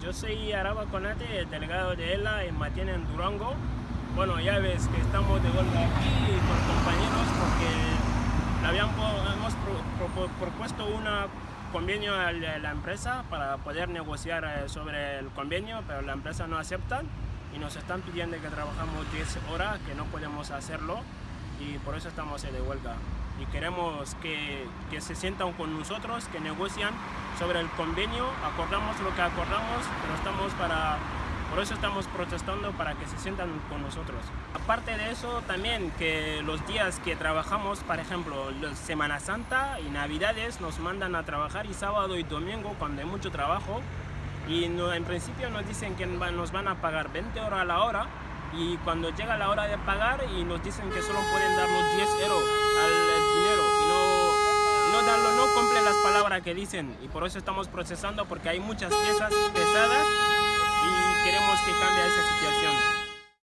Yo soy Araba Conate, el delegado de ELA en Matiena, en Durango. Bueno, ya ves que estamos de vuelta aquí con compañeros porque le habían, hemos propuesto un convenio a la empresa para poder negociar eh, sobre el convenio, pero la empresa no acepta y nos están pidiendo que trabajamos 10 horas, que no podemos hacerlo y por eso estamos de huelga. Y queremos que, que, se sientan con nosotros, que negocian sobre el convenio, acordamos lo que acordamos, pero estamos para, por eso estamos protestando para que se sientan con nosotros. Aparte de eso, también que los días que trabajamos, por ejemplo, Semana Santa y Navidades, nos mandan a trabajar y sábado y domingo cuando hay mucho trabajo. Y no, en principio nos dicen que nos van a pagar 20 horas a la hora y cuando llega la hora de pagar y nos dicen que solo pueden darnos 10 euros al dinero y no, no, darlo, no cumplen las palabras que dicen. Y por eso estamos procesando porque hay muchas piezas pesadas